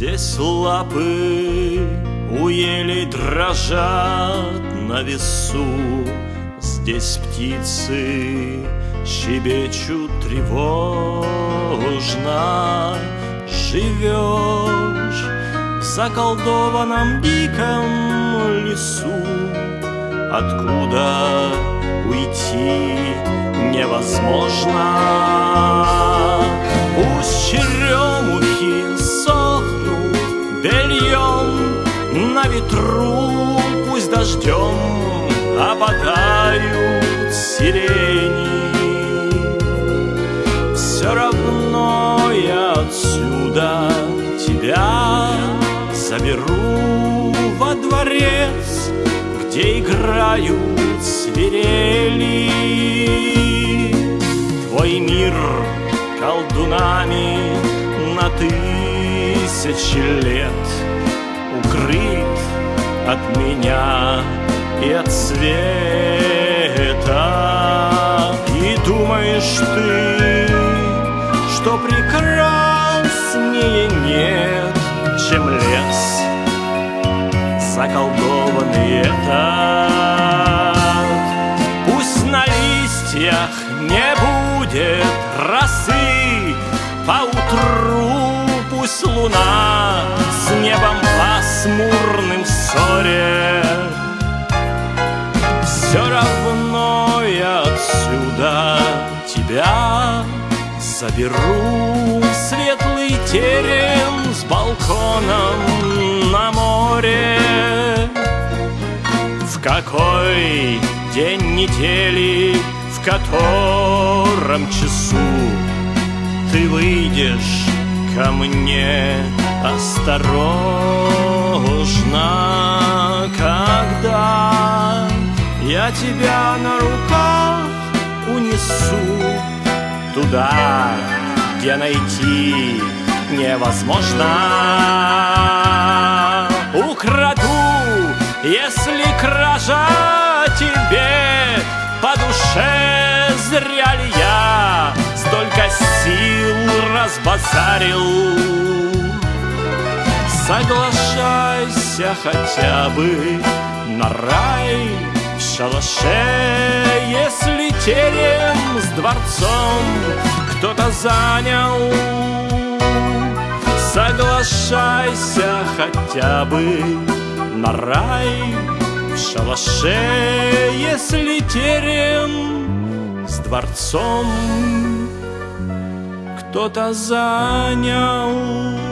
Здесь лапы у елей дрожат на весу. Здесь птицы щебечут тревожно. Живешь в заколдованном диком лесу. Откуда уйти невозможно? Пусть на ветру Пусть дождем опадают сирени. Все равно я отсюда тебя заберу во дворец Где играют свирели. Твой мир колдунами на тысячи лет от меня и от света. И думаешь ты, что прекраснее нет, чем лес Заколдованный этот. Пусть на листьях не будет росы Поутру пусть луна пасмурным ссоре. Все равно я отсюда тебя заберу. В Светлый терем с балконом на море. В какой день недели, в котором часу Ты выйдешь ко мне осторожно Когда я тебя на руках унесу Туда, где найти невозможно. Украду, если кража тебе по душе. Зря ли я столько сил разбазарил Соглашайся хотя бы на рай в шалаше. Если терем с дворцом кто-то занял Соглашайся хотя бы на рай в шалаше. Если терем с дворцом кто-то занял